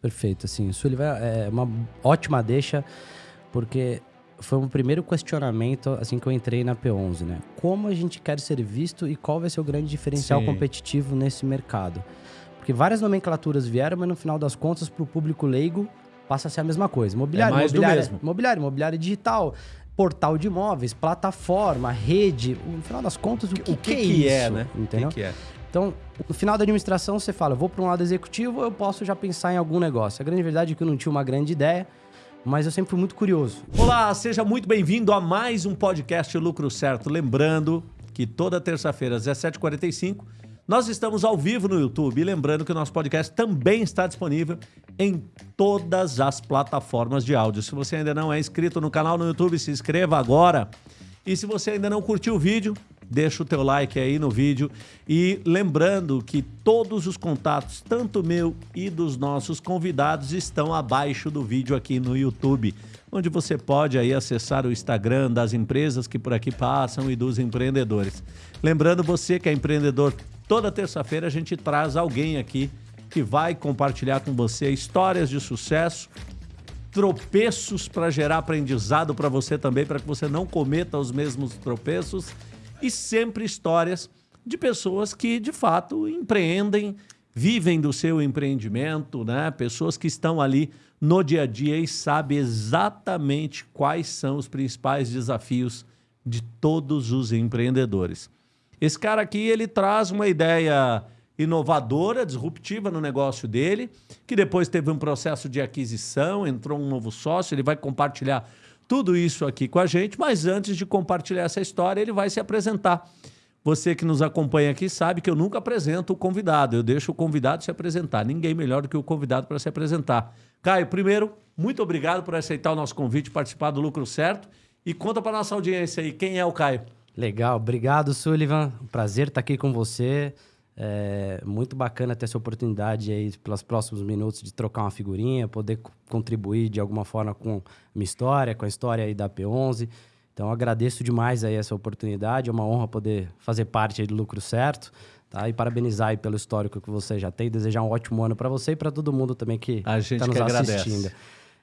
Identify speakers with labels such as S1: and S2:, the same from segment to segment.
S1: Perfeito, assim, Sullivan é uma ótima deixa, porque foi o primeiro questionamento assim que eu entrei na P11, né? Como a gente quer ser visto e qual vai ser o grande diferencial Sim. competitivo nesse mercado? Porque várias nomenclaturas vieram, mas no final das contas, para o público leigo, passa a ser a mesma coisa. Mobiliário, é mobiliário, mobiliário, mobiliário digital, portal de imóveis, plataforma, rede. No final das contas, o que, o que, que, é, que é, né? Entendeu? O que, que é? Então, no final da administração, você fala, vou para um lado executivo, eu posso já pensar em algum negócio. A grande verdade é que eu não tinha uma grande ideia, mas eu sempre fui muito curioso.
S2: Olá, seja muito bem-vindo a mais um podcast Lucro Certo. Lembrando que toda terça-feira, às 17h45, nós estamos ao vivo no YouTube. E lembrando que o nosso podcast também está disponível em todas as plataformas de áudio. Se você ainda não é inscrito no canal no YouTube, se inscreva agora. E se você ainda não curtiu o vídeo, deixa o teu like aí no vídeo e lembrando que todos os contatos, tanto meu e dos nossos convidados, estão abaixo do vídeo aqui no YouTube, onde você pode aí acessar o Instagram das empresas que por aqui passam e dos empreendedores. Lembrando você que é empreendedor, toda terça-feira a gente traz alguém aqui que vai compartilhar com você histórias de sucesso, tropeços para gerar aprendizado para você também, para que você não cometa os mesmos tropeços e sempre histórias de pessoas que, de fato, empreendem, vivem do seu empreendimento, né? Pessoas que estão ali no dia a dia e sabem exatamente quais são os principais desafios de todos os empreendedores. Esse cara aqui, ele traz uma ideia inovadora, disruptiva no negócio dele, que depois teve um processo de aquisição, entrou um novo sócio, ele vai compartilhar tudo isso aqui com a gente, mas antes de compartilhar essa história, ele vai se apresentar. Você que nos acompanha aqui sabe que eu nunca apresento o convidado, eu deixo o convidado se apresentar. Ninguém melhor do que o convidado para se apresentar. Caio, primeiro, muito obrigado por aceitar o nosso convite, participar do Lucro Certo. E conta para nossa audiência aí, quem é o Caio?
S1: Legal, obrigado, Sullivan. Prazer estar aqui com você. É muito bacana ter essa oportunidade aí, pelos próximos minutos, de trocar uma figurinha, poder contribuir de alguma forma com a minha história, com a história aí da P11. Então, agradeço demais aí essa oportunidade. É uma honra poder fazer parte aí do Lucro Certo. Tá? E parabenizar aí pelo histórico que você já tem. Desejar um ótimo ano para você e para todo mundo também que está nos assistindo.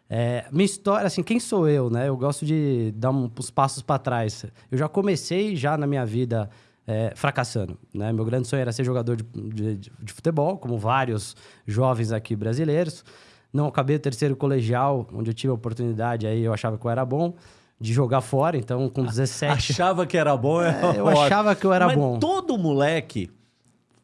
S1: É, minha história, assim, quem sou eu, né? Eu gosto de dar uns passos para trás. Eu já comecei já na minha vida é, fracassando. Né? Meu grande sonho era ser jogador de, de, de, futebol, como vários jovens aqui brasileiros. Não acabei o terceiro colegial, onde eu tive a oportunidade, aí eu achava que eu era bom, de jogar fora. Então, com 17...
S2: Achava que era bom? É,
S1: é eu achava que eu era
S2: Mas
S1: bom.
S2: todo moleque,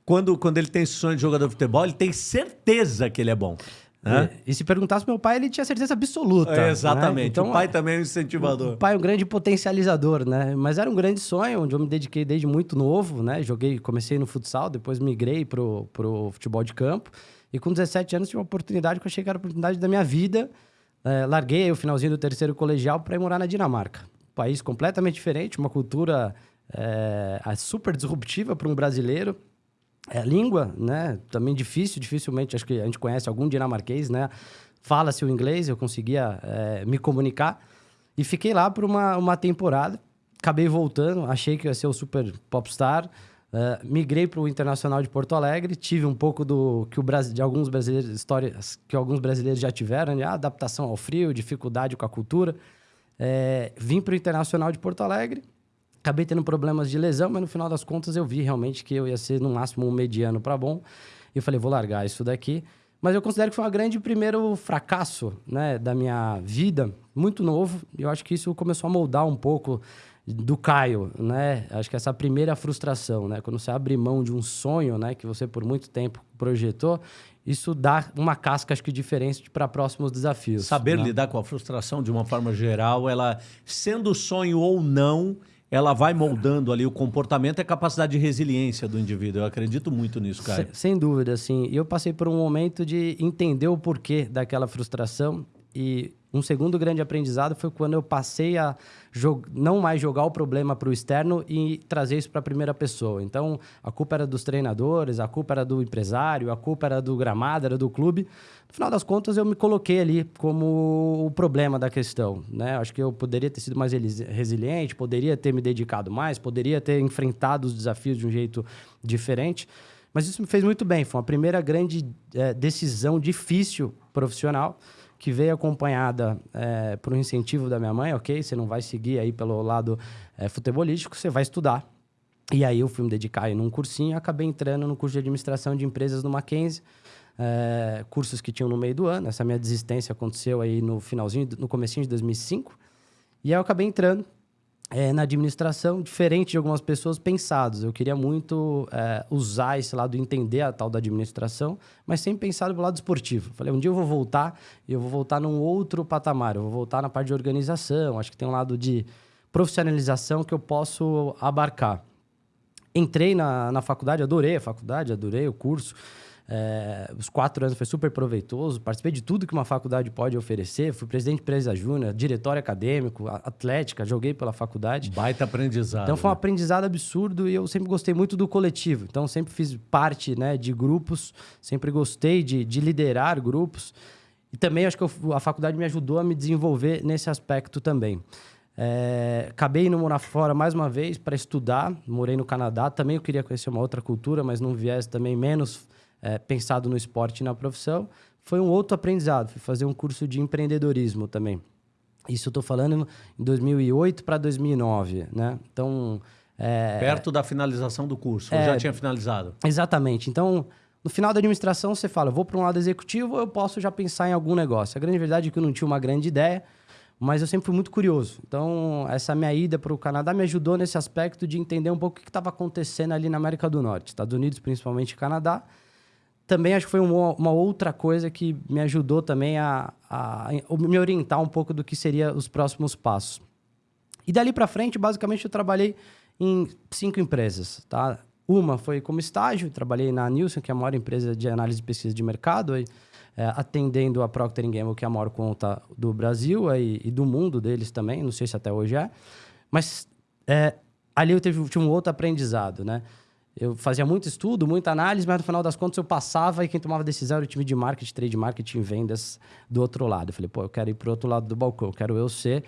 S2: quando, quando ele tem esse sonho de jogador de futebol, ele tem certeza que ele é bom.
S1: E, e, se perguntasse meu pai, ele tinha certeza absoluta.
S2: É, exatamente. Né? Então, o pai também é um incentivador.
S1: O pai é um grande potencializador, né? Mas era um grande sonho, onde eu me dediquei desde muito novo, né? Joguei, comecei no futsal, depois migrei pro, pro futebol de campo. E com 17 anos tive uma oportunidade que eu achei que era a oportunidade da minha vida. É, larguei o finalzinho do terceiro colegial para ir morar na Dinamarca. Um país completamente diferente, uma cultura é, super disruptiva para um brasileiro é, a língua, né? Também difícil, dificilmente, acho que a gente conhece algum dinamarquês, né? Fala-se o inglês, eu conseguia é, me comunicar. E fiquei lá por uma, uma temporada. Acabei voltando, achei que ia ser o super popstar. Uh, migrei para o Internacional de Porto Alegre, tive um pouco do que o Brasil, de alguns brasileiros, histórias que alguns brasileiros já tiveram, né? adaptação ao frio, dificuldade com a cultura. É, vim para o Internacional de Porto Alegre, Acabei tendo problemas de lesão, mas no final das contas eu vi realmente que eu ia ser no máximo um mediano para bom. E eu falei, vou largar isso daqui. Mas eu considero que foi um grande primeiro fracasso né, da minha vida, muito novo. E eu acho que isso começou a moldar um pouco do Caio, né? Acho que essa primeira frustração, né? Quando você abre mão de um sonho, né? Que você por muito tempo projetou, isso dá uma casca, acho que, diferente para próximos desafios.
S2: Saber
S1: né?
S2: lidar com a frustração de uma forma geral, ela, sendo sonho ou não, ela vai moldando ali o comportamento e a capacidade de resiliência do indivíduo. Eu acredito muito nisso, cara.
S1: Sem, sem dúvida, sim. E eu passei por um momento de entender o porquê daquela frustração e um segundo grande aprendizado foi quando eu passei a não mais jogar o problema para o externo e trazer isso para a primeira pessoa. Então, a culpa era dos treinadores, a culpa era do empresário, a culpa era do gramado, era do clube. No final das contas, eu me coloquei ali como o problema da questão. Né? Acho que eu poderia ter sido mais resiliente, poderia ter me dedicado mais, poderia ter enfrentado os desafios de um jeito diferente. Mas isso me fez muito bem. Foi uma primeira grande é, decisão difícil profissional que veio acompanhada é, por um incentivo da minha mãe, ok? Você não vai seguir aí pelo lado é, futebolístico, você vai estudar. E aí eu fui me dedicar aí num cursinho acabei entrando no curso de administração de empresas no Mackenzie, é, cursos que tinham no meio do ano. Essa minha desistência aconteceu aí no finalzinho, no comecinho de 2005. E aí eu acabei entrando é, na administração, diferente de algumas pessoas pensados. Eu queria muito é, usar esse lado, entender a tal da administração, mas sempre pensado do lado esportivo. Falei, um dia eu vou voltar e eu vou voltar num outro patamar. Eu vou voltar na parte de organização. Acho que tem um lado de profissionalização que eu posso abarcar. Entrei na, na faculdade, adorei a faculdade, adorei o curso. É, os quatro anos foi super proveitoso, participei de tudo que uma faculdade pode oferecer. Fui presidente de empresa júnior, diretório acadêmico, atlética, joguei pela faculdade.
S2: Baita aprendizado.
S1: Então foi um
S2: né?
S1: aprendizado absurdo e eu sempre gostei muito do coletivo. Então sempre fiz parte né, de grupos, sempre gostei de, de liderar grupos. E também acho que eu, a faculdade me ajudou a me desenvolver nesse aspecto também. É, acabei indo morar fora mais uma vez para estudar. Morei no Canadá. Também eu queria conhecer uma outra cultura, mas num viés também menos é, pensado no esporte e na profissão, foi um outro aprendizado. Fui fazer um curso de empreendedorismo também. Isso eu estou falando em 2008 para 2009, né? Então...
S2: É, Perto da finalização do curso, é, já tinha finalizado?
S1: Exatamente. Então, no final da administração, você fala, vou para um lado executivo, eu posso já pensar em algum negócio. A grande verdade é que eu não tinha uma grande ideia, mas eu sempre fui muito curioso. Então, essa minha ida para o Canadá me ajudou nesse aspecto de entender um pouco o que estava acontecendo ali na América do Norte, Estados Unidos, principalmente Canadá, também acho que foi uma, uma, outra coisa que me ajudou também a, a, a, me orientar um pouco do que seria os próximos passos. E dali para frente, basicamente, eu trabalhei em cinco empresas, tá? Uma foi como estágio, trabalhei na Nielsen, que é a maior empresa de análise e pesquisa de mercado, aí, é, atendendo a Procter Gamble, que é a maior conta do Brasil aí, e do mundo deles também, não sei se até hoje é. Mas é, ali eu tive, tive um outro aprendizado, né? Eu fazia muito estudo, muita análise, mas no final das contas eu passava e quem tomava decisão era o time de marketing, trade marketing, vendas do outro lado. Eu falei, pô, eu quero ir para o outro lado do balcão, eu quero eu ser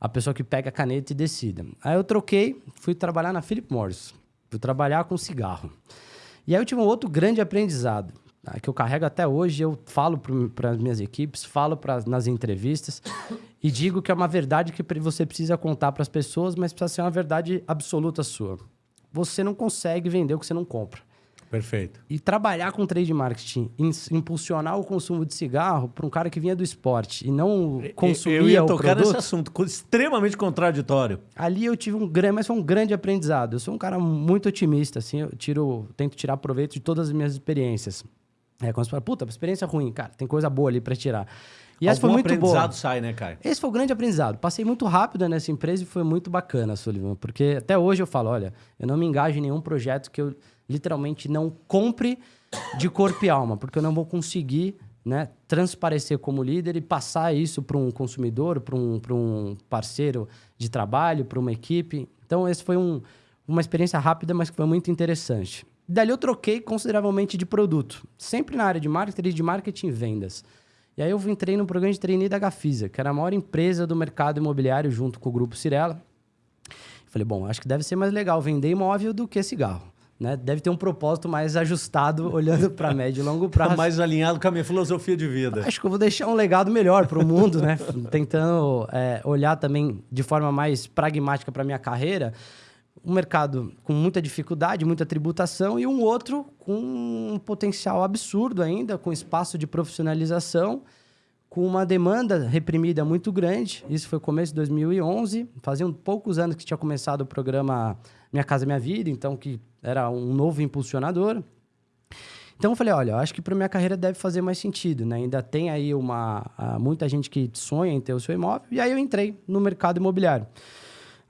S1: a pessoa que pega a caneta e decida. Aí eu troquei, fui trabalhar na Philip Morris, fui trabalhar com cigarro. E aí eu tive um outro grande aprendizado, tá? que eu carrego até hoje, eu falo para as minhas equipes, falo pra, nas entrevistas e digo que é uma verdade que você precisa contar para as pessoas, mas precisa ser uma verdade absoluta sua você não consegue vender o que você não compra.
S2: Perfeito.
S1: E trabalhar com trade marketing, impulsionar o consumo de cigarro para um cara que vinha do esporte e não consumia
S2: eu ia
S1: o
S2: tocar
S1: produto,
S2: nesse assunto, extremamente contraditório.
S1: Ali eu tive um grande, mas foi um grande aprendizado. Eu sou um cara muito otimista, assim, eu tiro, tento tirar proveito de todas as minhas experiências. É, quando você fala, puta, experiência ruim, cara, tem coisa boa ali para tirar.
S2: E esse foi muito aprendizado bom. sai, né, Caio?
S1: Esse foi o grande aprendizado. Passei muito rápido nessa empresa e foi muito bacana, Sullivan, porque até hoje eu falo, olha, eu não me engajo em nenhum projeto que eu literalmente não compre de corpo e alma, porque eu não vou conseguir né, transparecer como líder e passar isso para um consumidor, para um, um parceiro de trabalho, para uma equipe. Então, esse foi um, uma experiência rápida, mas que foi muito interessante. Dali eu troquei consideravelmente de produto, sempre na área de marketing, de marketing e vendas. E aí eu entrei no programa de trainee da Gafisa, que era a maior empresa do mercado imobiliário junto com o Grupo Cirela. Falei, bom, acho que deve ser mais legal vender imóvel do que cigarro. Né? Deve ter um propósito mais ajustado, olhando para médio e longo prazo.
S2: mais alinhado com a minha filosofia de vida.
S1: Acho que eu vou deixar um legado melhor para o mundo, né? Tentando é, olhar também de forma mais pragmática para minha carreira um mercado com muita dificuldade, muita tributação, e um outro com um potencial absurdo ainda, com espaço de profissionalização, com uma demanda reprimida muito grande. Isso foi começo de 2011, faziam poucos anos que tinha começado o programa Minha Casa Minha Vida, então que era um novo impulsionador. Então eu falei, olha, eu acho que para minha carreira deve fazer mais sentido, né? Ainda tem aí uma muita gente que sonha em ter o seu imóvel, e aí eu entrei no mercado imobiliário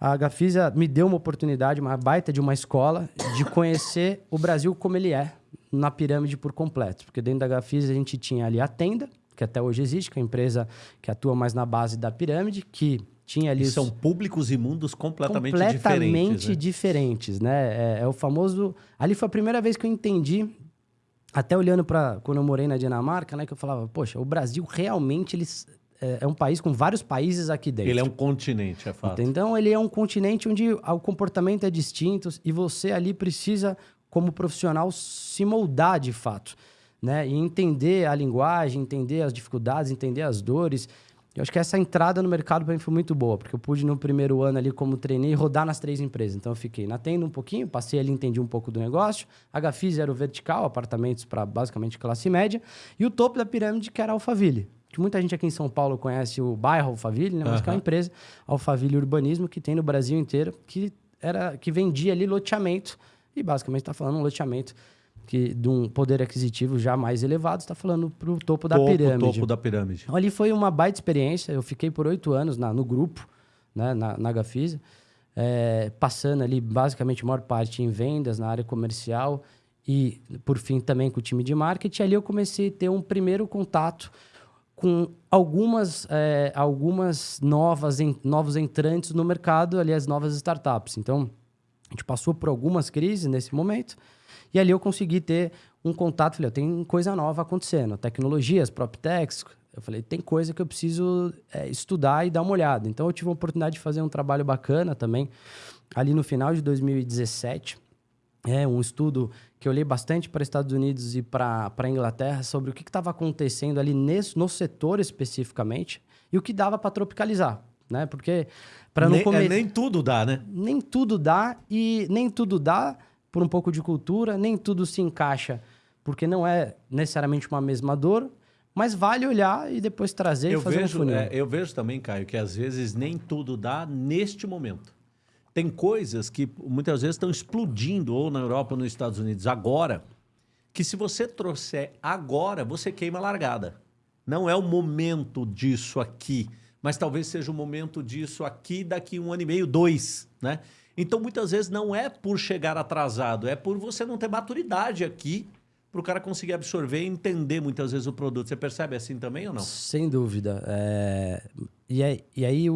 S1: a Gafisa me deu uma oportunidade, uma baita de uma escola, de conhecer o Brasil como ele é, na pirâmide por completo. Porque dentro da Gafisa a gente tinha ali a tenda, que até hoje existe, que é a empresa que atua mais na base da pirâmide, que tinha ali... E
S2: são públicos e mundos completamente,
S1: completamente
S2: diferentes. Né?
S1: diferentes, né? É, é o famoso... Ali foi a primeira vez que eu entendi até olhando para quando eu morei na Dinamarca, né, que eu falava, poxa, o Brasil realmente eles é, é, um país com vários países aqui dentro.
S2: Ele é um continente, é fato.
S1: Então, ele é um continente onde o comportamento é distinto e você ali precisa como profissional, se moldar de fato. Né? E entender a linguagem, entender as dificuldades, entender as dores. Eu acho que essa entrada no mercado para mim foi muito boa, porque eu pude no primeiro ano ali como treinei rodar nas três empresas. Então eu fiquei na tenda um pouquinho, passei ali, entendi um pouco do negócio. A Gafis era o vertical, apartamentos para basicamente classe média, e o topo da pirâmide que era a Alphaville. Que muita gente aqui em São Paulo conhece o bairro Alphaville, né? mas uhum. que é uma empresa Alphaville Urbanismo que tem no Brasil inteiro, que era que vendia ali loteamento e basicamente está falando um loteamento que de um poder aquisitivo já mais elevado, está falando para o topo da pirâmide.
S2: Topo da pirâmide.
S1: Então, ali foi uma baita experiência. Eu fiquei por oito anos na, no grupo, né, na, na Gafisa, é, passando ali basicamente a maior parte em vendas, na área comercial e, por fim, também com o time de marketing. Ali eu comecei a ter um primeiro contato com algumas, é, algumas novas, en, novos entrantes no mercado, ali as novas startups. Então, a gente passou por algumas crises nesse momento, e ali eu consegui ter um contato, falei, tem coisa nova acontecendo, tecnologias, PropTechs, eu falei, tem coisa que eu preciso é, estudar e dar uma olhada. Então, eu tive a oportunidade de fazer um trabalho bacana também, ali no final de 2017, é um estudo que eu olhei bastante para Estados Unidos e para a Inglaterra sobre o que estava acontecendo ali nesse, no setor especificamente e o que dava para tropicalizar, né? Porque para não
S2: comer... É, nem tudo dá, né?
S1: Nem tudo dá e nem tudo dá por um pouco de cultura, nem tudo se encaixa porque não é necessariamente uma mesma dor, mas vale olhar e depois trazer
S2: eu
S1: e fazer
S2: vejo,
S1: um funil.
S2: É, eu vejo também, Caio, que às vezes nem tudo dá neste momento. Tem coisas que muitas vezes estão explodindo, ou na Europa ou nos Estados Unidos, agora, que se você trouxer agora, você queima a largada. Não é o momento disso aqui, mas talvez seja o momento disso aqui daqui um ano e meio, dois, né? Então, muitas vezes, não é por chegar atrasado, é por você não ter maturidade aqui para o cara conseguir absorver e entender muitas vezes o produto. Você percebe assim também ou não?
S1: Sem dúvida. É... E, aí, e aí,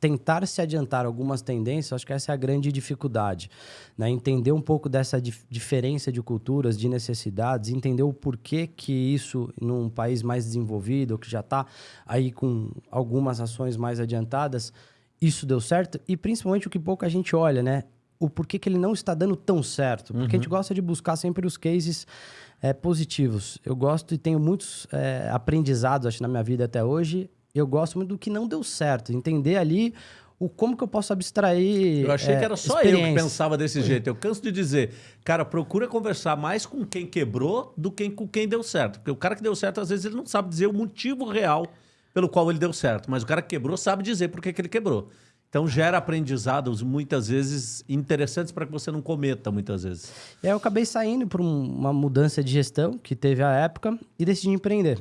S1: tentar se adiantar algumas tendências, acho que essa é a grande dificuldade. Né? Entender um pouco dessa dif diferença de culturas, de necessidades, entender o porquê que isso, num país mais desenvolvido, que já está aí com algumas ações mais adiantadas, isso deu certo. E principalmente o que pouco a gente olha, né? O porquê que ele não está dando tão certo. Porque uhum. a gente uhum. gosta de buscar sempre os cases é, positivos. Eu gosto e tenho muitos é, aprendizados, acho, na minha vida até hoje. Eu gosto muito do que não deu certo. Entender ali o como que eu posso abstrair.
S2: Eu achei é, que era só eu que pensava desse jeito. Eu canso de dizer, cara, procura conversar mais com quem quebrou do que com quem deu certo. Porque o cara que deu certo, às vezes, ele não sabe dizer o motivo real pelo qual ele deu certo. Mas o cara que quebrou sabe dizer por que, que ele quebrou. Então gera aprendizados muitas vezes interessantes para que você não cometa muitas vezes.
S1: É, eu acabei saindo por uma mudança de gestão que teve a época e decidi empreender.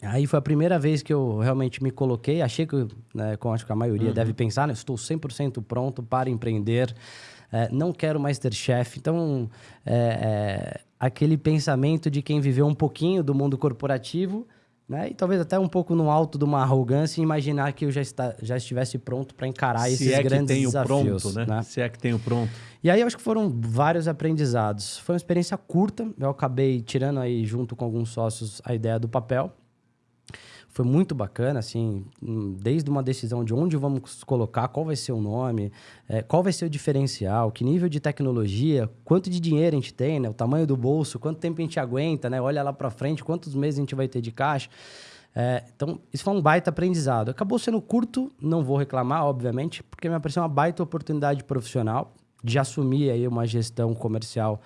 S1: Aí foi a primeira vez que eu realmente me coloquei. Achei que, né, como acho que a maioria uhum. deve pensar, né, estou 100% pronto para empreender. É, não quero mais ter chefe. Então, é, é, aquele pensamento de quem viveu um pouquinho do mundo corporativo né? E talvez até um pouco no alto de uma arrogância e imaginar que eu já, está, já estivesse pronto para encarar Se esses é grandes desafios.
S2: Pronto, né? né? Se é que tenho pronto.
S1: E aí eu acho que foram vários aprendizados. Foi uma experiência curta. Eu acabei tirando aí junto com alguns sócios a ideia do papel foi muito bacana, assim, desde uma decisão de onde vamos colocar, qual vai ser o nome, é, qual vai ser o diferencial, que nível de tecnologia, quanto de dinheiro a gente tem, né? O tamanho do bolso, quanto tempo a gente aguenta, né? Olha lá para frente, quantos meses a gente vai ter de caixa. É, então, isso foi um baita aprendizado. Acabou sendo curto, não vou reclamar, obviamente, porque me apareceu uma baita oportunidade profissional de assumir aí uma gestão comercial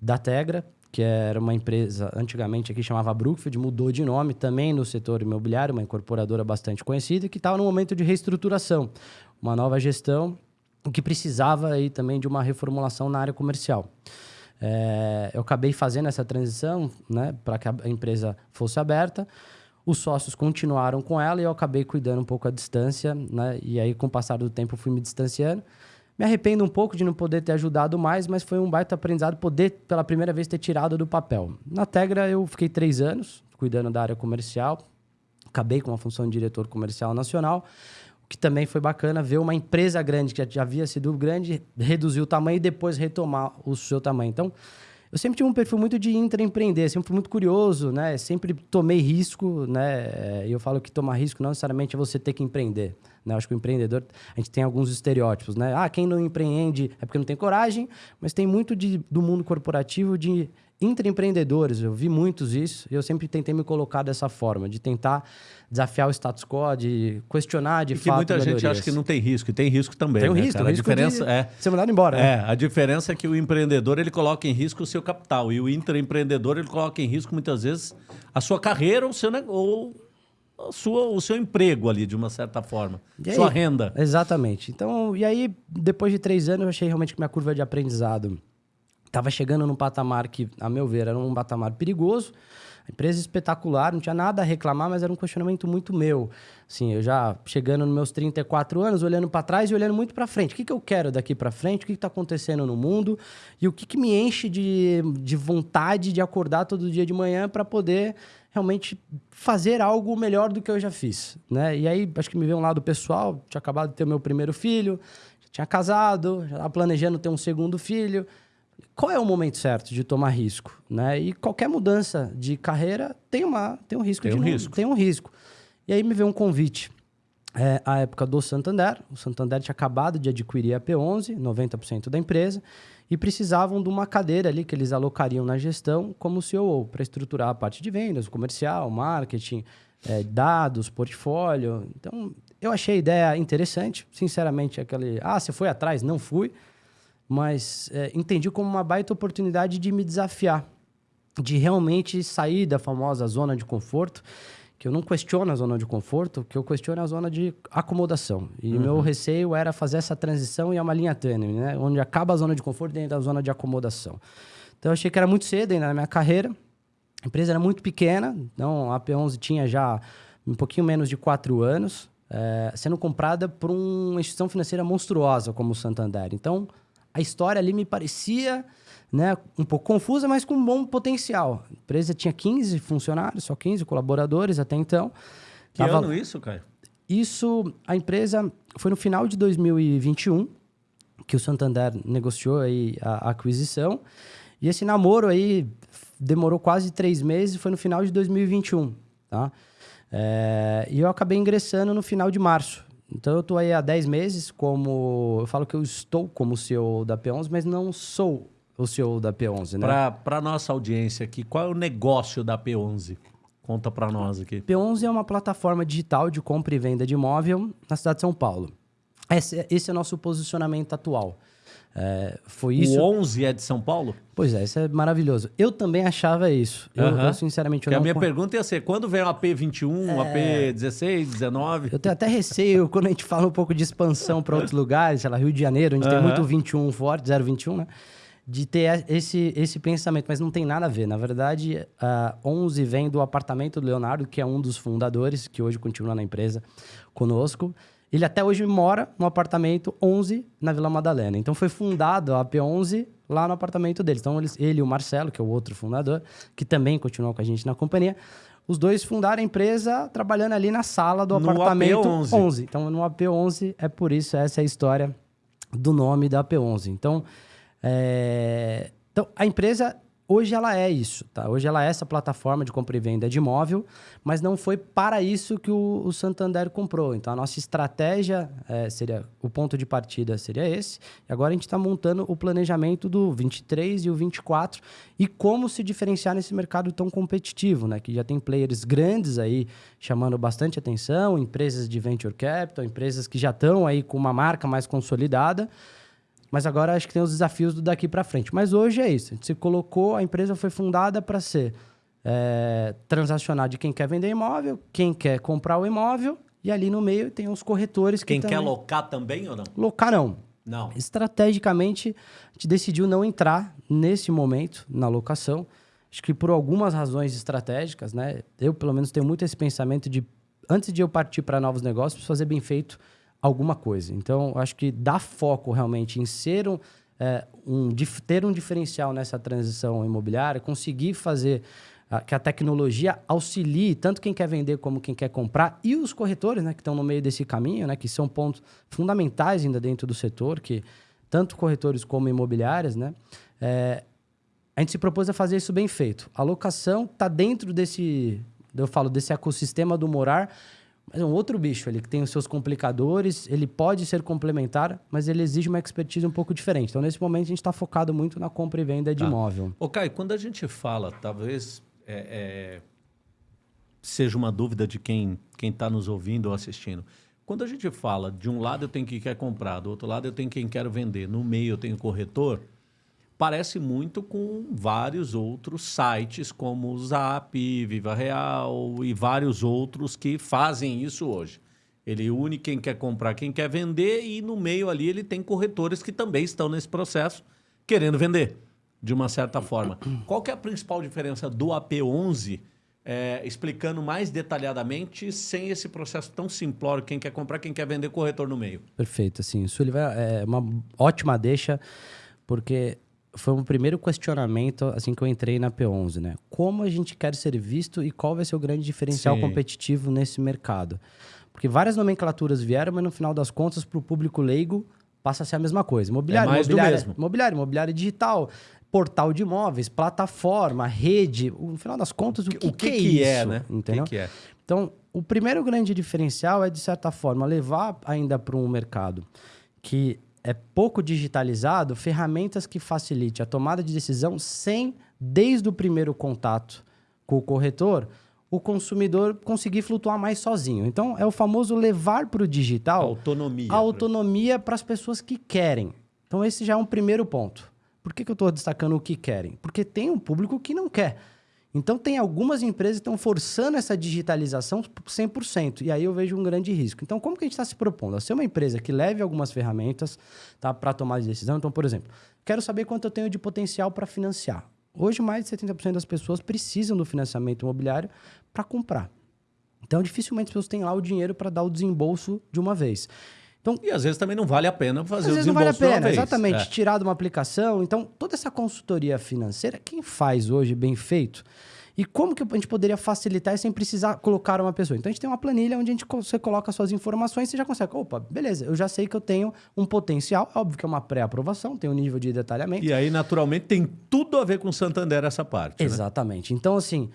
S1: da Tegra, que era uma empresa antigamente aqui chamava Brookfield, mudou de nome também no setor imobiliário, uma incorporadora bastante conhecida, que estava no momento de reestruturação, uma nova gestão que precisava aí também de uma reformulação na área comercial. É, eu acabei fazendo essa transição né, para que a empresa fosse aberta. Os sócios continuaram com ela e eu acabei cuidando um pouco à distância. Né, e aí, com o passar do tempo, fui me distanciando. Me arrependo um pouco de não poder ter ajudado mais, mas foi um baita aprendizado poder, pela primeira vez, ter tirado do papel. Na Tegra, eu fiquei três anos cuidando da área comercial. Acabei com a função de diretor comercial nacional, o que também foi bacana ver uma empresa grande, que já havia sido grande, reduzir o tamanho e depois retomar o seu tamanho. Então, eu sempre tive um perfil muito de intraempreender, sempre fui muito curioso, né? Sempre tomei risco, né? E eu falo que tomar risco não necessariamente é você ter que empreender. Né? Acho que o empreendedor, a gente tem alguns estereótipos, né? Ah, quem não empreende é porque não tem coragem, mas tem muito de, do mundo corporativo de intraempreendedores. Eu vi muitos isso e eu sempre tentei me colocar dessa forma, de tentar desafiar o status quo, de questionar de
S2: e
S1: fato.
S2: muita gente acha que não tem risco, e tem risco também.
S1: Tem um
S2: né,
S1: risco,
S2: cara?
S1: um
S2: a
S1: risco
S2: diferença
S1: de
S2: é.
S1: ser mandado embora. né?
S2: É, a diferença é que o empreendedor ele coloca em risco o seu capital e o intraempreendedor ele coloca em risco muitas vezes a sua carreira ou, seu, ou sua, o seu emprego ali, de uma certa forma.
S1: E aí?
S2: Sua renda.
S1: Exatamente. Então, e aí, depois de três anos, eu achei realmente que minha curva de aprendizado estava chegando num patamar que, a meu ver, era um patamar perigoso. Empresa espetacular, não tinha nada a reclamar, mas era um questionamento muito meu. Assim, eu já chegando nos meus 34 anos, olhando para trás e olhando muito para frente. O que, que eu quero daqui para frente? O que está acontecendo no mundo? E o que, que me enche de, de vontade de acordar todo dia de manhã para poder realmente fazer algo melhor do que eu já fiz, né? E aí, acho que me veio um lado pessoal, tinha acabado de ter meu primeiro filho, tinha casado, já estava planejando ter um segundo filho. Qual é o momento certo de tomar risco, né? E qualquer mudança de carreira tem uma tem um risco
S2: Tem
S1: de
S2: um
S1: não-
S2: risco.
S1: tem um risco. E aí me veio um convite é, à época do Santander. O Santander tinha acabado de adquirir a P11, 90% da empresa, e precisavam de uma cadeira ali que eles alocariam na gestão como CEO para estruturar a parte de vendas, comercial, marketing, é, dados, portfólio. Então, eu achei a ideia interessante. Sinceramente, aquele, ah, você foi atrás? Não fui. Mas é, entendi como uma baita oportunidade de me desafiar, de realmente sair da famosa zona de conforto que eu não questiono a zona de conforto, que eu questiono é a zona de acomodação. E meu receio era fazer essa transição e é uma linha tênue, né? Onde acaba a zona de conforto dentro da zona de acomodação. Então eu achei que era muito cedo ainda na minha carreira. A empresa era muito pequena, então a P11 tinha já um pouquinho menos de quatro anos, eh, sendo comprada por uma instituição financeira monstruosa como o Santander. Então a história ali me parecia né, um pouco confusa, mas com um bom potencial. A empresa tinha 15 funcionários, só 15 colaboradores até então.
S2: Que
S1: Tava-
S2: ano isso, Caio?
S1: Isso, a empresa foi no final de 2021 que o Santander negociou aí a, a aquisição. E esse namoro aí demorou quase três meses, foi no final de 2021, tá? É, e eu acabei ingressando no final de março. Então eu tô aí há 10 meses como... Eu falo que eu estou como CEO da P11, mas não sou o CEO da P11, né?
S2: Para nossa audiência aqui, qual é o negócio da P11? Conta para nós aqui.
S1: P11 é uma plataforma digital de compra e venda de imóvel na cidade de São Paulo. Esse, esse é o nosso posicionamento atual. É, foi isso.
S2: O 11 é de São Paulo?
S1: Pois é, isso é maravilhoso. Eu também achava isso. Eu,
S2: Aham.
S1: eu, sinceramente, eu
S2: Porque a
S1: não
S2: minha pergunta ia ser, quando vem o AP21, AP16, 19?
S1: Eu tenho até receio quando a gente fala um pouco de expansão para outros lugares, sei lá, Rio de Janeiro, onde tem
S2: Aham.
S1: muito 21 forte, 021, né? De ter esse, esse pensamento, mas não tem nada a ver. Na verdade, a 11 vem do apartamento do Leonardo, que é um dos fundadores, que hoje continua na empresa conosco. Ele até hoje mora no apartamento 11 na Vila Madalena. Então foi fundado a P11 lá no apartamento deles. Então eles, ele e o Marcelo, que é o outro fundador, que também continuou com a gente na companhia, os dois fundaram a empresa trabalhando ali na sala do
S2: No
S1: apartamento
S2: AP11.
S1: 11. Então no AP11 é por isso, essa é a história do nome da AP11. Então, é, então a empresa hoje ela é isso, tá? Hoje ela é essa plataforma de compra e venda de imóvel, mas não foi para isso que o, o Santander comprou. Então a nossa estratégia é, seria o ponto de partida seria esse. E agora a gente está montando o planejamento do 23 e o 24 e como se diferenciar nesse mercado tão competitivo, né? Que já tem players grandes aí chamando bastante atenção, empresas de venture capital, empresas que já estão aí com uma marca mais consolidada. Mas agora acho que tem os desafios do daqui para frente. Mas hoje é isso. A gente se colocou, a empresa foi fundada para ser é, transacionar de quem quer vender imóvel, quem quer comprar o imóvel, e ali no meio tem os corretores que
S2: Quem quer
S1: também...
S2: locar também ou não?
S1: Locar não.
S2: Não.
S1: Estrategicamente, a gente decidiu não entrar nesse momento na locação. Acho que por algumas razões estratégicas, né? Eu, pelo menos, tenho muito esse pensamento de, antes de eu partir para novos negócios, fazer bem feito alguma coisa. Então, acho que dar foco realmente em ser um, é, um ter um diferencial nessa transição imobiliária, conseguir fazer ah, que a tecnologia auxilie tanto quem quer vender como quem quer comprar e os corretores, né, que estão no meio desse caminho, né, que são pontos fundamentais ainda dentro do setor, que tanto corretores como imobiliárias, né, é, a gente se propôs a fazer isso bem feito. A locação está dentro desse, eu falo, desse ecossistema do morar, mas é um outro bicho que tem os seus complicadores, ele pode ser complementar, mas ele exige uma expertise um pouco diferente. Então, nesse momento, a gente está focado muito na compra e venda de
S2: Tá.
S1: imóvel.
S2: Ô, Caio, quando a gente fala, talvez é, é, seja uma dúvida de quem está nos ouvindo ou assistindo. Quando a gente fala, de um lado eu tenho quem quer comprar, do outro lado eu tenho quem quer vender, no meio eu tenho corretor, parece muito com vários outros sites como o Zap, Viva Real e vários outros que fazem isso hoje. Ele une quem quer comprar, quem quer vender e no meio ali ele tem corretores que também estão nesse processo querendo vender, de uma certa forma. Qual que é a principal diferença do AP11, é, explicando mais detalhadamente, sem esse processo tão simplório, quem quer comprar, quem quer vender, corretor no meio?
S1: Perfeito, assim, isso ele vai, é uma ótima deixa, porque foi um primeiro questionamento assim que eu entrei na P11, né? Como a gente quer ser visto e qual vai ser o grande diferencial
S2: Sim.
S1: competitivo nesse mercado? Porque várias nomenclaturas vieram, mas no final das contas, para o público leigo, passa a ser a mesma coisa. Imobiliário,
S2: É
S1: imobiliário, imobiliário, imobiliário digital, portal de imóveis, plataforma, rede. No final das contas, o que,
S2: o que,
S1: que,
S2: que
S1: é
S2: é,
S1: isso?
S2: né?
S1: Entendeu?
S2: O que, que é?
S1: Então, o primeiro grande diferencial é, de certa forma, levar ainda para um mercado que é pouco digitalizado ferramentas que facilite a tomada de decisão sem, desde o primeiro contato com o corretor, o consumidor conseguir flutuar mais sozinho. Então, é o famoso levar para o digital
S2: Autonomia.
S1: a autonomia para as pessoas que querem. Então, esse já é um primeiro ponto. Por que, que eu estou destacando o que querem? Porque tem um público que não quer. Então, tem algumas empresas que estão forçando essa digitalização 100%. E aí eu vejo um grande risco. Então, como que a gente está se propondo? A ser uma empresa que leve algumas ferramentas tá, para tomar de decisão. Então, por exemplo, quero saber quanto eu tenho de potencial para financiar. Hoje, mais de 70% das pessoas precisam do financiamento imobiliário para comprar. Então, dificilmente as pessoas têm lá o dinheiro para dar o desembolso de uma vez. Então,
S2: E às vezes também não vale a pena fazer
S1: às
S2: o
S1: vezes não vale a pena, exatamente.
S2: É.
S1: Tirar de uma aplicação. Então, toda essa consultoria financeira, quem faz hoje bem feito? E como que a gente poderia facilitar sem precisar colocar uma pessoa? Então, a gente tem uma planilha onde a gente, você coloca suas informações e você já consegue. Opa, beleza, eu já sei que eu tenho um potencial. Óbvio que é uma pré-aprovação, tem um nível de detalhamento.
S2: E aí, naturalmente, tem tudo a ver com o Santander essa parte. né?
S1: Exatamente. Então, assim,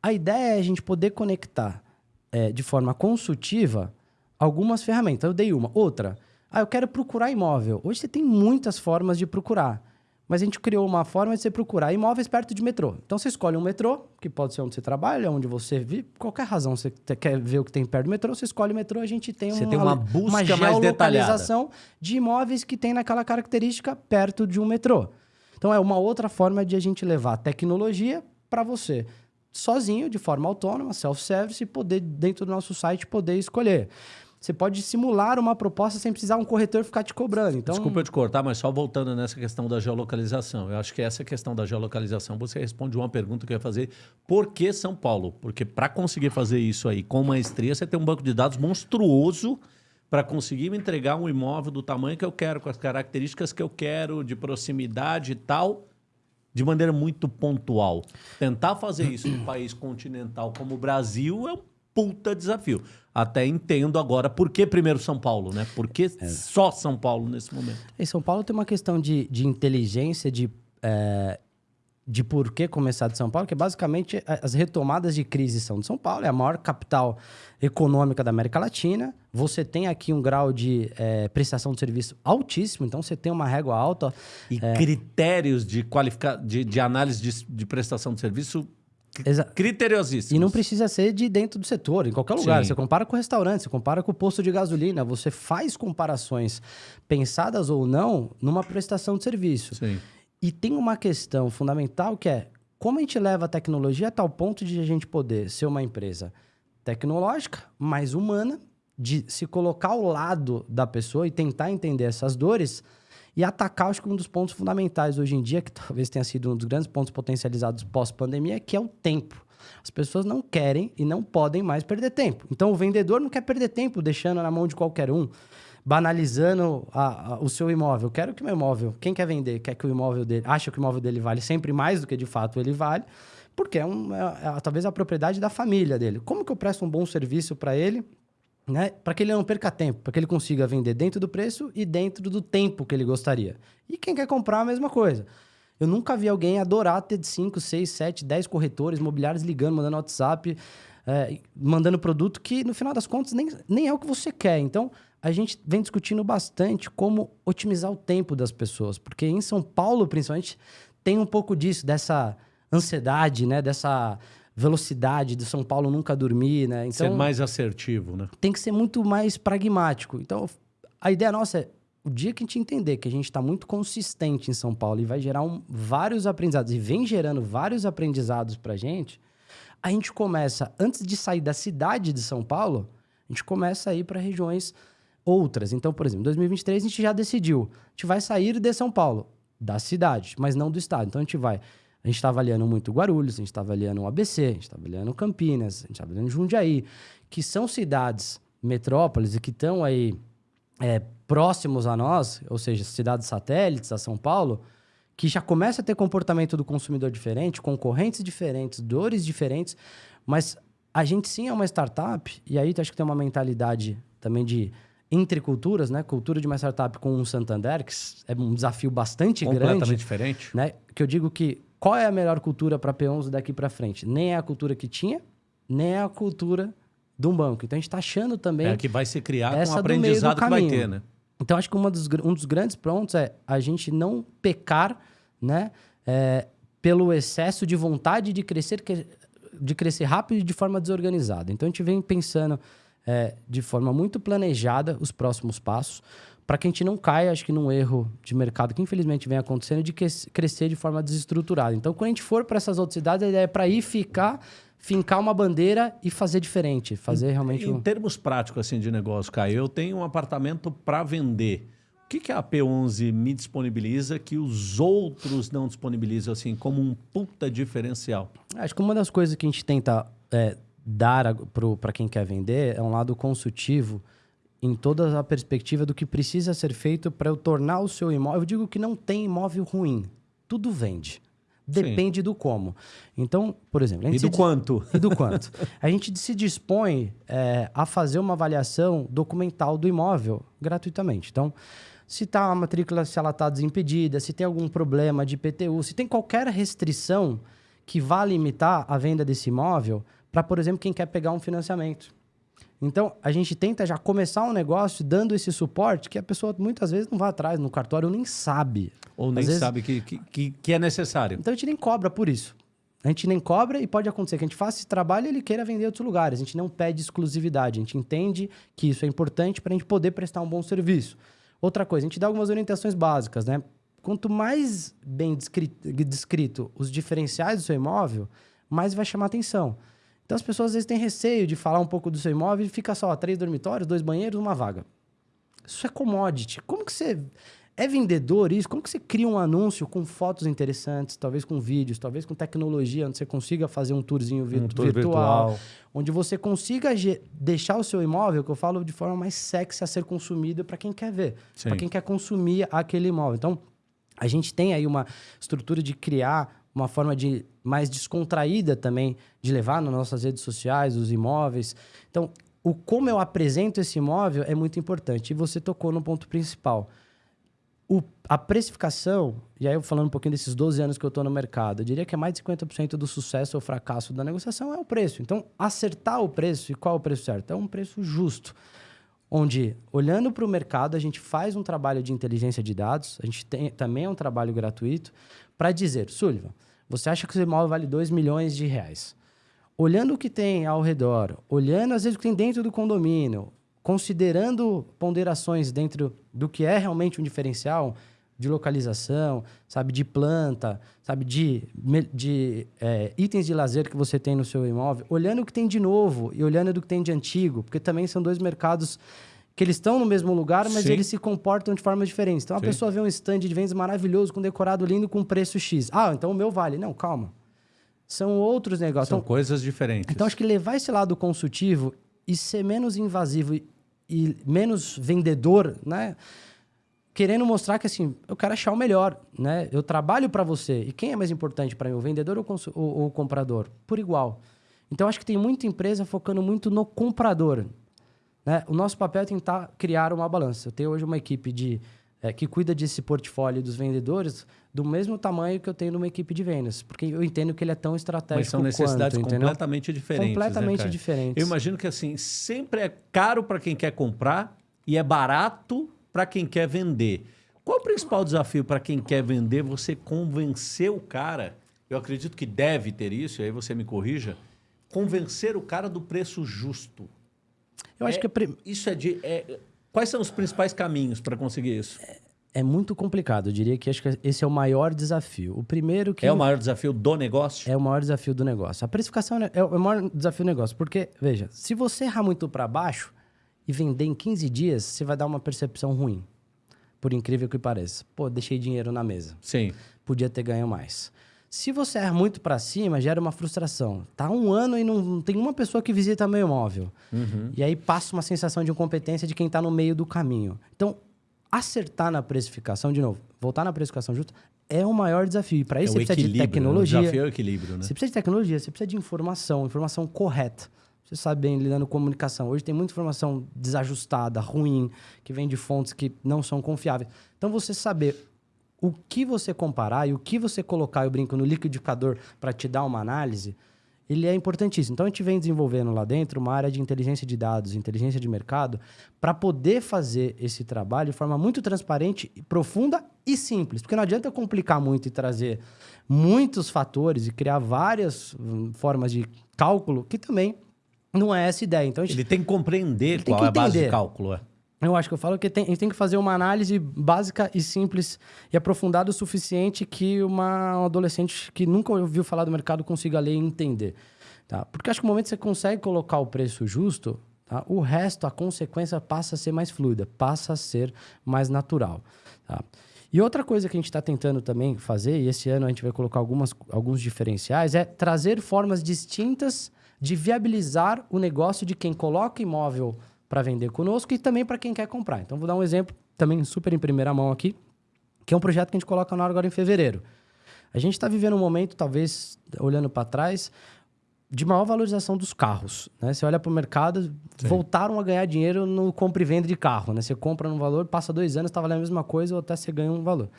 S1: a ideia é a gente poder conectar é, de forma consultiva algumas ferramentas. Eu dei uma. Outra, ah, eu quero procurar imóvel. Hoje você tem muitas formas de procurar. Mas a gente criou uma forma de você procurar imóveis perto de metrô. Então você escolhe um metrô, que pode ser onde você trabalha, onde você vive, qualquer razão você quer ver o que tem perto do metrô, você escolhe o metrô, a gente tem
S2: Você
S1: uma,
S2: tem uma busca mais
S1: geolocalização de imóveis que tem naquela característica perto de um metrô. Então é uma outra forma de a gente levar a tecnologia para você sozinho, de forma autônoma, self-service, poder, dentro do nosso site, poder escolher. Você pode simular uma proposta sem precisar um corretor ficar te cobrando. Então,
S2: Desculpa eu te cortar, mas só voltando nessa questão da geolocalização. Eu acho que essa questão da geolocalização, você responde uma pergunta que eu ia fazer. Por que São Paulo? Porque para conseguir fazer isso aí com maestria, você tem um banco de dados monstruoso para conseguir me entregar um imóvel do tamanho que eu quero, com as características que eu quero, de proximidade e tal, de maneira muito pontual. Tentar fazer isso num país continental como o Brasil é um puta desafio. Até entendo agora por que primeiro São Paulo, né? Por que só São Paulo nesse momento?
S1: Em São Paulo tem uma questão de, de inteligência, de, é, de por que começar de São Paulo, que é basicamente a- as retomadas de crise são de São Paulo, é a maior capital econômica da América Latina. Você tem aqui um grau de é, prestação de serviço altíssimo, então você tem uma régua alta.
S2: E critérios de, qualifica... de, de análise de, de prestação de serviço
S1: Exa-
S2: criteriosíssimos.
S1: E não precisa ser de dentro do setor, em qualquer lugar.
S2: Sim.
S1: Você compara com o restaurante, você compara com o posto de gasolina, você faz comparações pensadas ou não numa prestação de serviço.
S2: Sim.
S1: E tem uma questão fundamental que é como a gente leva a tecnologia a tal ponto de a gente poder ser uma empresa tecnológica, mais humana, de se colocar ao lado da pessoa e tentar entender essas dores e atacar, acho que um dos pontos fundamentais hoje em dia, que talvez tenha sido um dos grandes pontos potencializados pós-pandemia, que é o tempo. As pessoas não querem e não podem mais perder tempo. Então, o vendedor não quer perder tempo deixando na mão de qualquer um, banalizando a- a- o seu imóvel. Quero que o meu imóvel, quem quer vender, quer que o imóvel dele, acha que o imóvel dele vale sempre mais do que de fato ele vale, porque é, um, é- é talvez a propriedade da família dele. Como que eu presto um bom serviço para ele, né? Para que ele não perca tempo, para que ele consiga vender dentro do preço e dentro do tempo que ele gostaria. E quem quer comprar a mesma coisa. Eu nunca vi alguém adorar ter 5, 6, 7, 10 corretores imobiliários ligando, mandando WhatsApp, é, mandando produto que, no final das contas, nem, nem é o que você quer. Então, a gente vem discutindo bastante como otimizar o tempo das pessoas. Porque em São Paulo, principalmente, tem um pouco disso, dessa ansiedade, né? Dessa velocidade de São Paulo nunca dormir, né?
S2: Então, ser mais assertivo, né?
S1: Tem que ser muito mais pragmático. Então, a ideia nossa é o dia que a gente entender que a gente está muito consistente em São Paulo e vai gerar um, vários aprendizados e vem gerando vários aprendizados para a gente, a gente começa, antes de sair da cidade de São Paulo, a gente começa a ir para regiões outras. Então, por exemplo, em 2023 a gente já decidiu, a gente vai sair de São Paulo, da cidade, mas não do estado. Então a gente vai a gente está avaliando muito Guarulhos, a gente está avaliando o ABC, a gente está avaliando Campinas, a gente está avaliando Jundiaí, que são cidades metrópoles e que estão aí é, próximos a nós, ou seja, cidades satélites a São Paulo, que já começa a ter comportamento do consumidor diferente, concorrentes diferentes, dores diferentes, mas a gente sim é uma startup, e aí acho que tem uma mentalidade também de entre culturas, né? Cultura de uma startup com um Santander, que é um desafio bastante
S2: Completamente
S1: grande.
S2: diferente.
S1: Né? Que eu digo que qual é a melhor cultura para P11 daqui para frente? Nem é a cultura que tinha, nem é a cultura de um banco. Então a gente está achando também.
S2: É que vai ser criado um aprendizado que vai ter, né?
S1: Então acho que dos, um dos grandes pontos é a gente não pecar, né? É, pelo excesso de vontade de crescer, de crescer rápido e de forma desorganizada. Então a gente vem pensando é, de forma muito planejada os próximos passos para que a gente não caia, acho que, num erro de mercado que infelizmente vem acontecendo de crescer de forma desestruturada. Então, quando a gente for para essas outras cidades, a ideia é para ir ficar, fincar uma bandeira e fazer diferente, fazer realmente.
S2: Em,
S1: um...
S2: em termos práticos assim de negócio, Caio, eu tenho um apartamento para vender. O que, que a P11 me disponibiliza que os outros não disponibilizam assim como um puta diferencial?
S1: Acho que uma das coisas que a gente tenta é, dar para quem quer vender é um lado consultivo em toda a perspectiva do que precisa ser feito para eu tornar o seu imóvel. Eu digo que não tem imóvel ruim. Tudo vende. Depende Sim. do como. Então, por exemplo...
S2: e do quanto.
S1: E do quanto. a gente se dispõe é, a fazer uma avaliação documental do imóvel gratuitamente. Então, se tá a matrícula, se ela está desimpedida, se tem algum problema de IPTU, se tem qualquer restrição que vá limitar a venda desse imóvel para, por exemplo, quem quer pegar um financiamento. Então, a gente tenta já começar um negócio dando esse suporte que a pessoa muitas vezes não vai atrás no cartório, nem sabe.
S2: Ou nem vezes... sabe que, que, que é necessário.
S1: Então, a gente nem cobra por isso. A gente nem cobra e pode acontecer que a gente faça esse trabalho e ele queira vender em outros lugares. A gente não pede exclusividade. A gente entende que isso é importante para a gente poder prestar um bom serviço. Outra coisa, a gente dá algumas orientações básicas, né? Quanto mais bem descrito, descrito os diferenciais do seu imóvel, mais vai chamar atenção. Então as pessoas às vezes têm receio de falar um pouco do seu imóvel e fica só três dormitórios, dois banheiros, uma vaga. Isso é commodity. Como que você é vendedor isso? Como que você cria um anúncio com fotos interessantes, talvez com vídeos, talvez com tecnologia, onde você consiga fazer um tourzinho vir um tour virtual, virtual, onde você consiga deixar o seu imóvel, que eu falo de forma mais sexy a ser consumido para quem quer ver, para quem quer consumir aquele imóvel. Então, a gente tem aí uma estrutura de criar uma forma de mais descontraída também de levar nas nossas redes sociais, os imóveis. Então, o como eu apresento esse imóvel é muito importante. E você tocou no ponto principal. O, a precificação, e aí eu falando um pouquinho desses 12 anos que eu estou no mercado, eu diria que é mais de 50% do sucesso ou fracasso da negociação é o preço. Então, acertar o preço, e qual é o preço certo? É um preço justo. Onde, olhando para o mercado, a gente faz um trabalho de inteligência de dados, a gente tem também é um trabalho gratuito, para dizer, Sullivan, você acha que o seu imóvel vale 2 milhões de reais. Olhando o que tem ao redor, olhando às vezes o que tem dentro do condomínio, considerando ponderações dentro do que é realmente um diferencial de localização, sabe, de planta, sabe, de, de é, itens de lazer que você tem no seu imóvel, olhando o que tem de novo e olhando do que tem de antigo, porque também são dois mercados que eles estão no mesmo lugar, mas Sim. eles se comportam de formas diferentes. Então, a Sim. pessoa vê um stand de vendas maravilhoso, com decorado lindo, com preço X. Ah, então o meu vale. Não, calma. São outros negócios.
S2: São
S1: então,
S2: coisas diferentes.
S1: Então, acho que levar esse lado consultivo e ser menos invasivo e, e menos vendedor, né? Querendo mostrar que, assim, eu quero achar o melhor, né? Eu trabalho para você. E quem é mais importante para mim, o vendedor ou, ou o comprador? Por igual. Então, acho que tem muita empresa focando muito no comprador. Né? O nosso papel é tentar criar uma balança. Eu tenho hoje uma equipe de é, que cuida desse portfólio dos vendedores do mesmo tamanho que eu tenho numa equipe de vendas, porque eu entendo que ele é tão estratégico
S2: Mas são necessidades
S1: quanto,
S2: completamente diferentes.
S1: Completamente
S2: né,
S1: diferentes.
S2: Eu imagino que assim sempre é caro para quem quer comprar e é barato para quem quer vender. Qual o principal desafio para quem quer vender? Você convencer o cara. Eu acredito que deve ter isso, e aí você me corrija. Convencer o cara do preço justo.
S1: Eu acho
S2: É-
S1: que é pre-
S2: Isso é de. é- quais são os principais caminhos para conseguir isso?
S1: é muito complicado. Eu diria que acho que esse é o maior desafio. O primeiro que
S2: É o maior desafio do negócio?
S1: É o maior desafio do negócio. A precificação é o maior desafio do negócio. Porque, veja, se você errar muito para baixo e vender em 15 dias, você vai dar uma percepção ruim. Por incrível que pareça. Pô, deixei dinheiro na mesa.
S2: Sim.
S1: Podia ter ganho mais. Se você erra muito para cima, gera uma frustração. Tá um ano e não, não tem uma pessoa que visita meu imóvel. E aí passa uma sensação de incompetência de quem está no meio do caminho. Então, acertar na precificação, de novo, voltar na precificação justa, é o maior desafio. Para isso,
S2: é
S1: você precisa de
S2: né?
S1: tecnologia.
S2: O desafio é o equilíbrio, né?
S1: Você precisa de tecnologia, você precisa de informação, informação correta. Você sabe bem lidando com comunicação. Hoje tem muita informação desajustada, ruim, que vem de fontes que não são confiáveis. Então, você saber o que você comparar e o que você colocar, eu brinco, no liquidificador para te dar uma análise, ele é importantíssimo. Então, a gente vem desenvolvendo lá dentro uma área de inteligência de dados, inteligência de mercado, para poder fazer esse trabalho de forma muito transparente, profunda e simples. Porque não adianta complicar muito e trazer muitos fatores e criar várias hum, formas de cálculo, que também não é essa ideia. Então, a gente
S2: Ele tem que compreender
S1: Ele tem
S2: qual
S1: que
S2: é a base de cálculo. é.
S1: Eu acho que eu falo que tem, a gente tem que fazer uma análise básica e simples e aprofundada o suficiente que uma um adolescente que nunca ouviu falar do mercado consiga ler e entender. Tá? Porque acho que no momento que você consegue colocar o preço justo, tá? o resto, a consequência passa a ser mais fluida, passa a ser mais natural. Tá? E outra coisa que a gente está tentando também fazer, e esse ano a gente vai colocar algumas, alguns diferenciais, é trazer formas distintas de viabilizar o negócio de quem coloca imóvel para vender conosco e também para quem quer comprar. Então, vou dar um exemplo também super em primeira mão aqui, que é um projeto que a gente coloca no ar agora em fevereiro. A gente está vivendo um momento, talvez olhando para trás, de maior valorização dos carros. Né? Você olha para o mercado, voltaram a ganhar dinheiro no compra e venda de carro. Né? Você compra num valor, passa dois anos, está valendo a mesma coisa ou até você ganha um valor.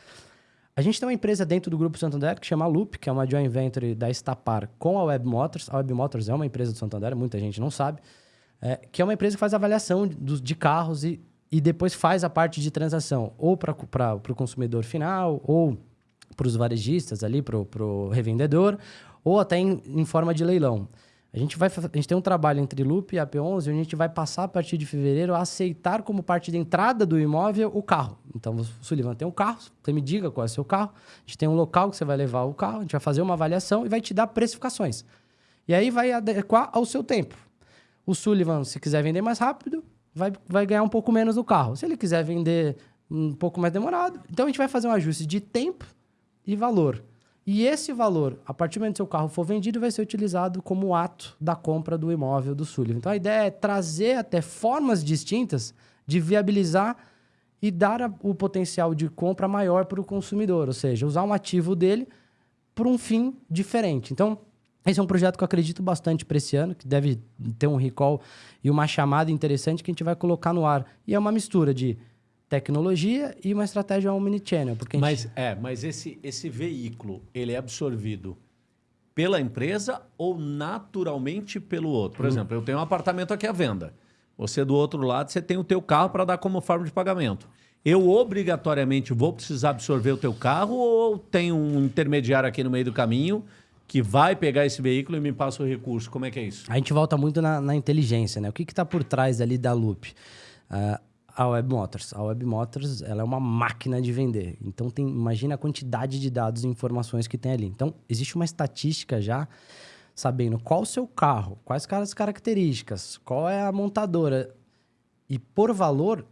S1: A gente tem uma empresa dentro do Grupo Santander que chama Loop, que é uma joint venture da Estapar com a Web Motors. A Web Motors é uma empresa do Santander, muita gente não sabe. É, que é uma empresa que faz avaliação de, de carros e, e depois faz a parte de transação, ou para o consumidor final, ou para os varejistas ali, para o revendedor, ou até em, em forma de leilão. A gente, vai, a gente tem um trabalho entre Loop e a P11, onde a gente vai passar a partir de fevereiro a aceitar como parte da entrada do imóvel o carro. Então, o Sullivan tem um carro, você me diga qual é o seu carro, a gente tem um local que você vai levar o carro, a gente vai fazer uma avaliação e vai te dar precificações. E aí vai adequar ao seu tempo. O Sullivan, se quiser vender mais rápido, vai, vai ganhar um pouco menos do carro. Se ele quiser vender um pouco mais demorado, então a gente vai fazer um ajuste de tempo e valor. E esse valor, a partir do momento que seu carro for vendido, vai ser utilizado como ato da compra do imóvel do Sullivan. Então a ideia é trazer até formas distintas de viabilizar e dar a- o potencial de compra maior para o consumidor, ou seja, usar um ativo dele por um fim diferente. Então, esse é um projeto que eu acredito bastante para esse ano, que deve ter um recall e uma chamada interessante que a gente vai colocar no ar. E é uma mistura de tecnologia e uma estratégia omnichannel. Porque gente-
S2: Mas, é, mas esse, esse veículo, ele é absorvido pela empresa ou naturalmente pelo outro? Por exemplo, eu tenho um apartamento aqui à venda. Você do outro lado, você tem o teu carro para dar como forma de pagamento. Eu obrigatoriamente vou precisar absorver o teu carro ou tem um intermediário aqui no meio do caminho que vai pegar esse veículo e me passa o recurso? Como é que é isso?
S1: A gente volta muito na, na inteligência, né? O que está por trás ali da Loop? Ah, a Web Motors. A Web Motors ela é uma máquina de vender. Então, tem, imagina a quantidade de dados e informações que tem ali. Então, existe uma estatística já sabendo qual o seu carro, quais as características, qual é a montadora. E por valor,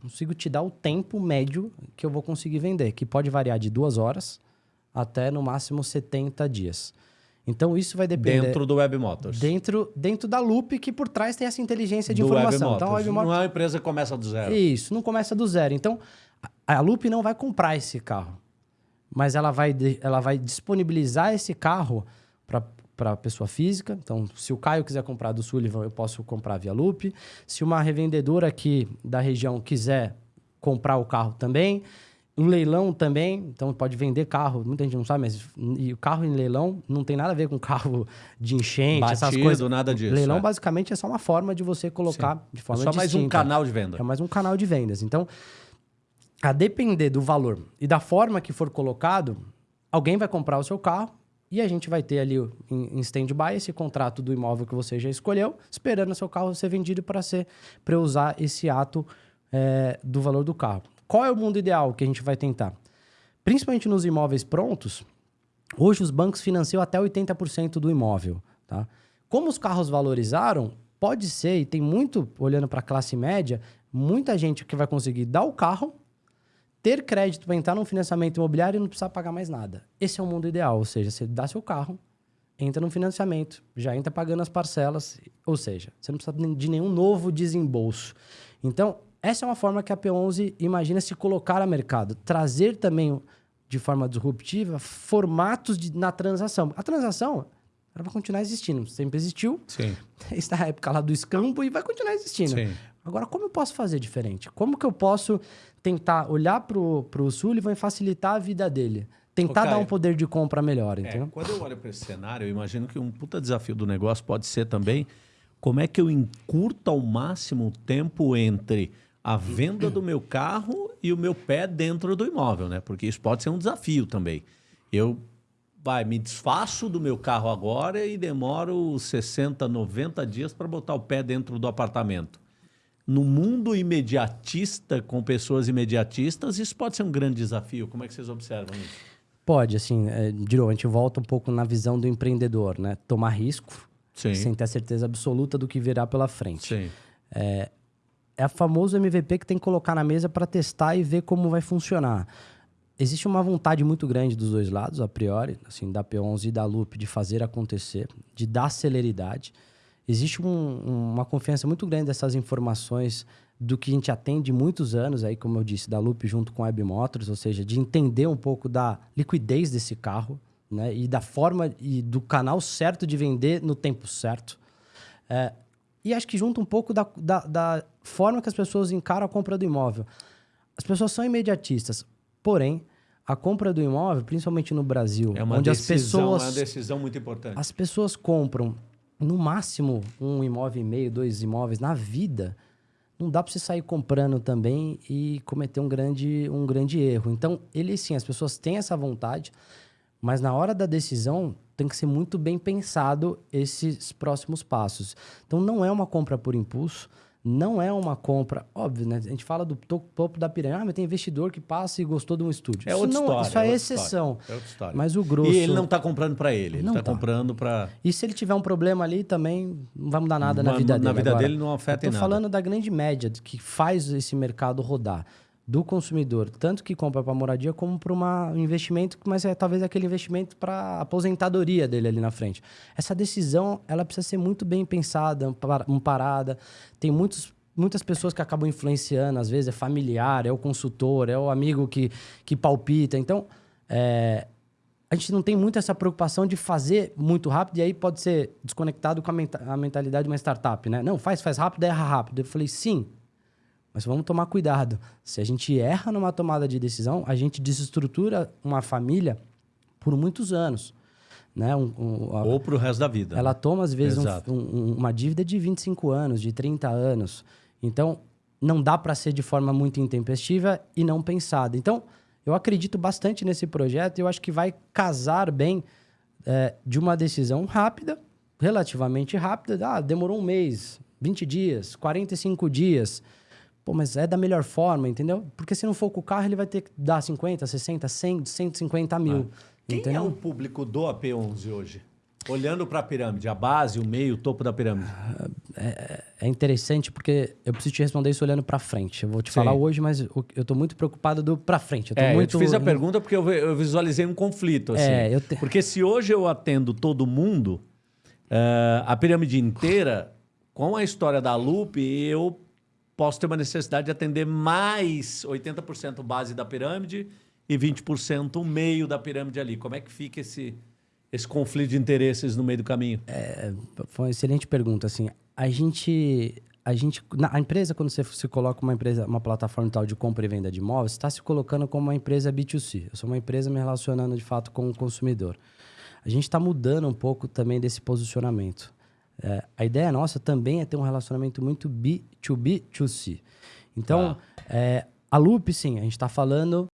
S1: consigo te dar o tempo médio que eu vou conseguir vender, que pode variar de duas horas até no máximo 70 dias. Então, isso vai depender...
S2: Dentro do Web Motors.
S1: Dentro, dentro da Loop, que por trás tem essa inteligência de
S2: do Web
S1: informação.
S2: Motors.
S1: Então, a Web Motors-
S2: Não é uma empresa que começa do zero.
S1: Isso, não começa do zero. Então, a a Loop não vai comprar esse carro, mas ela vai, ela vai disponibilizar esse carro para a pessoa física. Então, se o Caio quiser comprar do Sullivan, eu posso comprar via Loop. Se uma revendedora aqui da região quiser comprar o carro também. O leilão também, então pode vender carro, muita gente não sabe, mas e o carro em leilão não tem nada a ver com carro de enchente,
S2: Batido,
S1: essas coisas.
S2: nada disso.
S1: leilão
S2: é.
S1: basicamente é só uma forma de você colocar
S2: Sim.
S1: de forma
S2: é só mais um
S1: distinta.
S2: canal de venda.
S1: É mais um canal de vendas. Então, a depender do valor e da forma que for colocado, alguém vai comprar o seu carro e a gente vai ter ali em, em stand-by esse contrato do imóvel que você já escolheu, esperando o seu carro ser vendido para ser para usar esse ato é, do valor do carro. Qual é o mundo ideal que a gente vai tentar? Principalmente nos imóveis prontos, hoje os bancos financiam até 80% do imóvel. Tá? Como os carros valorizaram, pode ser, e tem muito, olhando para a classe média, muita gente que vai conseguir dar o carro, ter crédito para entrar num financiamento imobiliário e não precisar pagar mais nada. Esse é o mundo ideal, ou seja, você dá seu carro, entra no financiamento, já entra pagando as parcelas, ou seja, você não precisa de nenhum novo desembolso. Então, essa é uma forma que a P11 imagina se colocar a mercado, trazer também de forma disruptiva formatos de, na transação. A transação ela vai continuar existindo, sempre existiu.
S2: Sim.
S1: Está na época lá do escampo e vai continuar existindo.
S2: Sim.
S1: Agora, como eu posso fazer diferente? Como que eu posso tentar olhar para o Sullivan e facilitar a vida dele? Tentar
S2: Ô,
S1: dar um poder de compra melhor,
S2: É,
S1: entendeu?
S2: quando eu olho para esse cenário, eu imagino que um puta desafio do negócio pode ser também como é que eu encurto ao máximo o tempo entre a venda do meu carro e o meu pé dentro do imóvel, né? Porque isso pode ser um desafio também. Eu vai, me desfaço do meu carro agora e demoro 60, 90 dias para botar o pé dentro do apartamento. No mundo imediatista, com pessoas imediatistas, isso pode ser um grande desafio. Como é que vocês observam isso?
S1: Pode, assim, é, de novo, a gente volta um pouco na visão do empreendedor, né? Tomar risco,
S2: Sim.
S1: sem ter a certeza absoluta do que virá pela frente.
S2: Sim.
S1: É a famoso MVP que tem que colocar na mesa para testar e ver como vai funcionar. Existe uma vontade muito grande dos dois lados, a priori, assim, da P11 e da Loop, de fazer acontecer, de dar celeridade. Existe um- uma confiança muito grande dessas informações do que a gente atende muitos anos, aí, como eu disse, da Loop junto com a Web Motors, ou seja, de entender um pouco da liquidez desse carro, né? E da forma e do canal certo de vender no tempo certo. É, e acho que junta um pouco da, da, da forma que as pessoas encaram a compra do imóvel. As pessoas são imediatistas, porém, a compra do imóvel, principalmente no Brasil,
S2: É
S1: onde
S2: decisão,
S1: as
S2: é uma
S1: pessoas
S2: decisão muito importante.
S1: as pessoas compram no máximo um imóvel e meio, dois imóveis na vida. Não dá para você sair comprando também e cometer um grande, um grande erro. Então, ele sim, as pessoas têm essa vontade, mas na hora da decisão tem que ser muito bem pensado esses próximos passos. Então, não é uma compra por impulso, não é uma compra, óbvio, né? A gente fala do to- topo da pirâmide, ah, mas tem investidor que passa e gostou de um estúdio.
S2: É
S1: isso
S2: outra
S1: não,
S2: história.
S1: Isso é,
S2: outra
S1: exceção.
S2: história, É outra história.
S1: Mas o grosso.
S2: E ele não está comprando para ele, ele está
S1: tá.
S2: comprando para.
S1: E se ele tiver um problema ali, também não vai mudar nada na
S2: Na-
S1: vida
S2: na
S1: dele.
S2: vida
S1: Agora,
S2: dele não afeta
S1: eu
S2: em nada.
S1: falando da grande média que faz esse mercado rodar. Do consumidor, tanto que compra para moradia como para um investimento, mas é talvez aquele investimento para aposentadoria dele ali na frente. Essa decisão, ela precisa ser muito bem pensada, ampar- amparada. Tem muitos, muitas pessoas que acabam influenciando, às vezes é familiar, é o consultor, é o amigo que, que palpita. Então, é, a gente não tem muito essa preocupação de fazer muito rápido e aí pode ser desconectado com a, menta- a mentalidade de uma startup, né? Não, faz, faz rápido, erra rápido. Eu falei, sim, mas vamos tomar cuidado. Se a gente erra numa tomada de decisão, a gente desestrutura uma família por muitos anos. Né? Um- um- a-
S2: Ou para o resto da vida.
S1: ela toma, às vezes, um- uma dívida de 25 anos, de 30 anos. Então, não dá para ser de forma muito intempestiva e não pensada. Então, eu acredito bastante nesse projeto e eu acho que vai casar bem é, de uma decisão rápida, relativamente rápida. Ah, demorou um mês, 20 dias, 45 dias. Pô, mas é da melhor forma, entendeu? Porque se não for com o carro, ele vai ter que dar 50, 60, 100, 150 mil.
S2: Quem
S1: entendeu?
S2: é o público do AP11 hoje? Olhando para a pirâmide, a base, o meio, o topo da pirâmide.
S1: é interessante porque eu preciso te responder isso olhando para frente. Eu vou te
S2: Sim.
S1: falar hoje, mas eu tô muito preocupado do para frente. Eu
S2: É,
S1: muito
S2: eu fiz a pergunta porque eu, vi- eu visualizei um conflito. Assim.
S1: É, eu te-
S2: Porque se hoje eu atendo todo mundo, eh, a pirâmide inteira, com a história da Loop, eu posso ter uma necessidade de atender mais 80% base da pirâmide e 20% meio da pirâmide ali. Como é que fica esse, esse conflito de interesses no meio do caminho?
S1: É, foi uma excelente pergunta. Assim, a gente, a gente, na a empresa quando você se coloca uma empresa, uma plataforma tal de compra e venda de imóveis, está se colocando como uma empresa B2C. Eu sou uma empresa me relacionando de fato com o consumidor. A gente está mudando um pouco também desse posicionamento. É, a ideia nossa também é ter um relacionamento muito B2B2C. Então,
S2: ah.
S1: é, a Loop, sim, a gente está falando